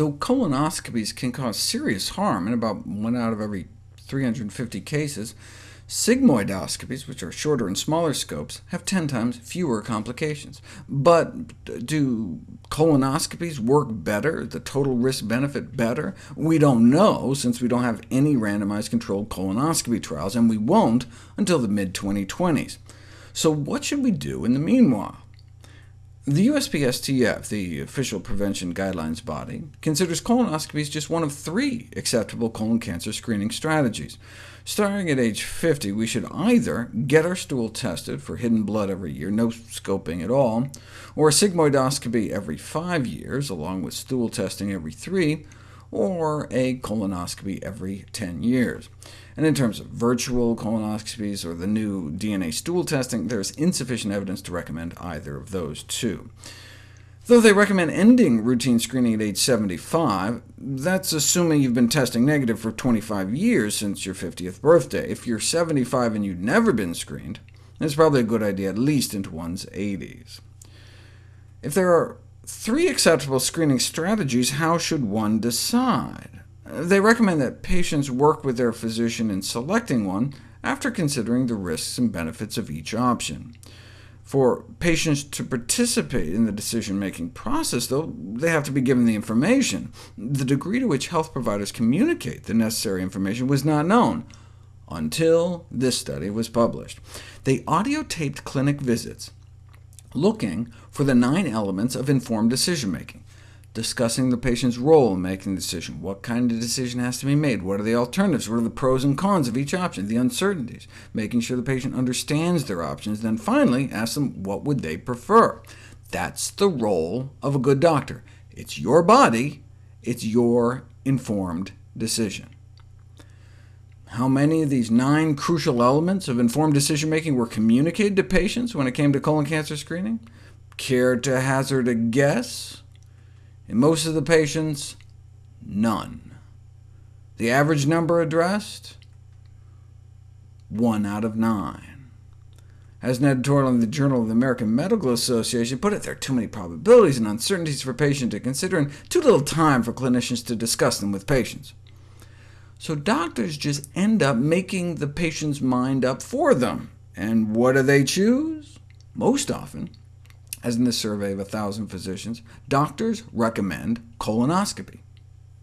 Though colonoscopies can cause serious harm in about 1 out of every 350 cases, sigmoidoscopies, which are shorter and smaller scopes, have 10 times fewer complications. But do colonoscopies work better, the total risk-benefit better? We don't know, since we don't have any randomized controlled colonoscopy trials, and we won't until the mid-2020s. So what should we do in the meanwhile? The USPSTF, the official prevention guidelines body, considers colonoscopies just one of three acceptable colon cancer screening strategies. Starting at age 50, we should either get our stool tested for hidden blood every year, no scoping at all, or a sigmoidoscopy every five years, along with stool testing every three, or a colonoscopy every 10 years. And in terms of virtual colonoscopies or the new DNA stool testing, there's insufficient evidence to recommend either of those two. Though they recommend ending routine screening at age 75, that's assuming you've been testing negative for 25 years since your 50th birthday. If you're 75 and you've never been screened, it's probably a good idea at least into one's 80s. If there are three acceptable screening strategies, how should one decide? They recommend that patients work with their physician in selecting one after considering the risks and benefits of each option. For patients to participate in the decision-making process, though, they have to be given the information. The degree to which health providers communicate the necessary information was not known until this study was published. They audio-taped clinic visits, looking for the nine elements of informed decision-making discussing the patient's role in making the decision. What kind of decision has to be made? What are the alternatives? What are the pros and cons of each option? The uncertainties, making sure the patient understands their options. Then finally, ask them what would they prefer. That's the role of a good doctor. It's your body, it's your informed decision. How many of these nine crucial elements of informed decision-making were communicated to patients when it came to colon cancer screening? Care to hazard a guess? In most of the patients, none. The average number addressed? One out of nine. As an editorial in the Journal of the American Medical Association put it, there are too many probabilities and uncertainties for patients to consider, and too little time for clinicians to discuss them with patients. So doctors just end up making the patient's mind up for them. And what do they choose? Most often, as in the survey of 1,000 physicians, doctors recommend colonoscopy.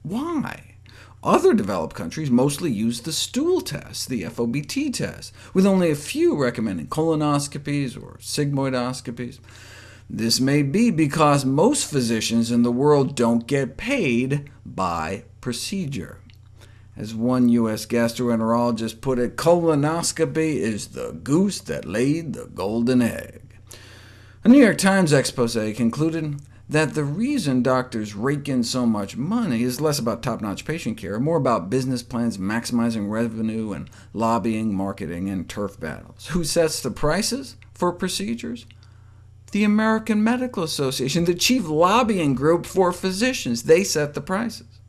Why? Other developed countries mostly use the stool test, the FOBT test, with only a few recommending colonoscopies or sigmoidoscopies. This may be because most physicians in the world don't get paid by procedure. As one U.S. gastroenterologist put it, colonoscopy is the goose that laid the golden egg. A New York Times expose concluded that the reason doctors rake in so much money is less about top-notch patient care, more about business plans maximizing revenue and lobbying, marketing, and turf battles. Who sets the prices for procedures? The American Medical Association, the chief lobbying group for physicians. They set the prices.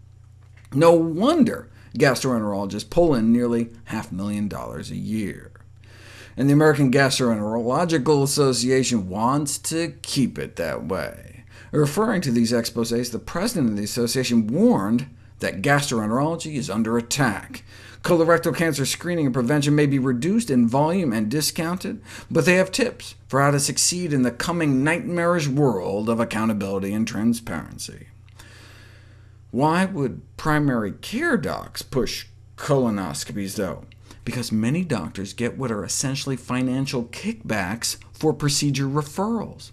No wonder gastroenterologists pull in nearly half a million dollars a year and the American Gastroenterological Association wants to keep it that way. Referring to these exposés, the president of the association warned that gastroenterology is under attack. Colorectal cancer screening and prevention may be reduced in volume and discounted, but they have tips for how to succeed in the coming nightmarish world of accountability and transparency. Why would primary care docs push colonoscopies, though? because many doctors get what are essentially financial kickbacks for procedure referrals.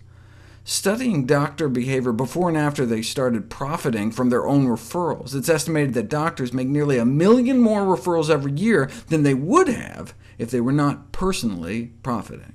Studying doctor behavior before and after they started profiting from their own referrals, it's estimated that doctors make nearly a million more referrals every year than they would have if they were not personally profiting.